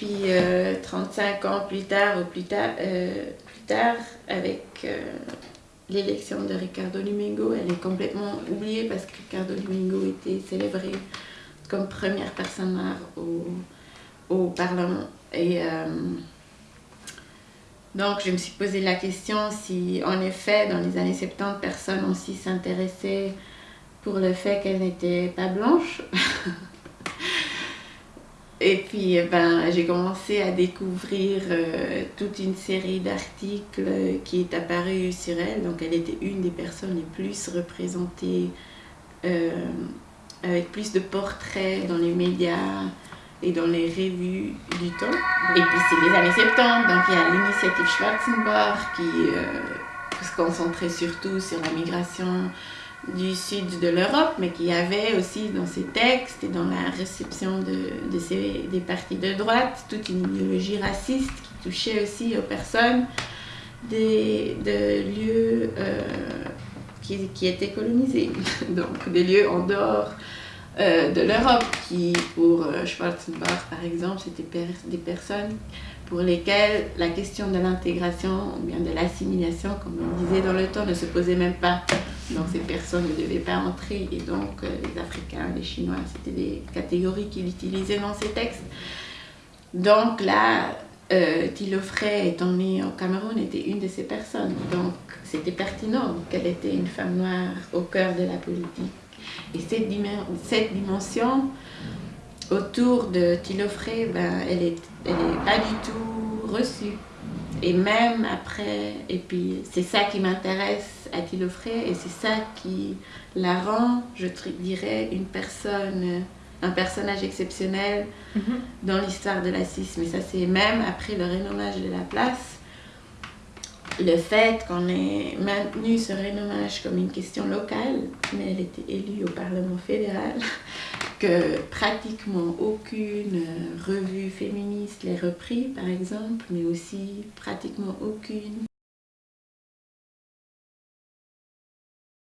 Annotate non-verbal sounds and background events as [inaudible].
puis 35 ans plus tard, ou plus tard, plus tard avec l'élection de Ricardo Domingo, elle est complètement oubliée parce que Ricardo Domingo était célébré comme première personne noire au, au Parlement. Et euh, donc, je me suis posé la question si, en effet, dans les années 70, personne aussi s'intéressait pour le fait qu'elle n'était pas blanche. [laughs] Et puis, eh ben, j'ai commencé à découvrir euh, toute une série d'articles qui est apparue sur elle. Donc, elle était une des personnes les plus représentées, euh, avec plus de portraits dans les médias et dans les revues du temps. Et puis, c'est les années 70, donc il y a l'initiative Schwarzenbach qui euh, se concentrait surtout sur la migration du sud de l'Europe, mais qui avait aussi dans ses textes et dans la réception de, de des partis de droite toute une idéologie raciste qui touchait aussi aux personnes des, de lieux euh, qui, qui, étaient colonisés, [laughs] donc des lieux en dehors euh, de l'Europe, qui pour euh, Schwarzenbach par exemple, c'était des personnes pour lesquelles la question de l'intégration ou bien de l'assimilation, comme on disait dans le temps, ne se posait même pas. Donc ces personnes ne devaient pas entrer et donc euh, les Africains, les Chinois, c'était des catégories qu'il utilisait dans ses textes. Donc là, euh, Thilo Frey, étant née au Cameroun, était une de ces personnes. Donc c'était pertinent qu'elle était une femme noire au cœur de la politique. Et cette, dimension autour de Thilo Frey, ben, elle n'est elle est pas du tout reçue. Et même après, et puis c'est ça qui m'intéresse à Tilofré et c'est ça qui la rend, je dirais, une personne, un personnage exceptionnel mm-hmm. dans l'histoire de la Mais ça c'est même après le renommage de la place, le fait qu'on ait maintenu ce renommage comme une question locale, mais elle était élue au Parlement fédéral, que pratiquement aucune revue féministe l'ait repris par exemple, mais aussi pratiquement aucune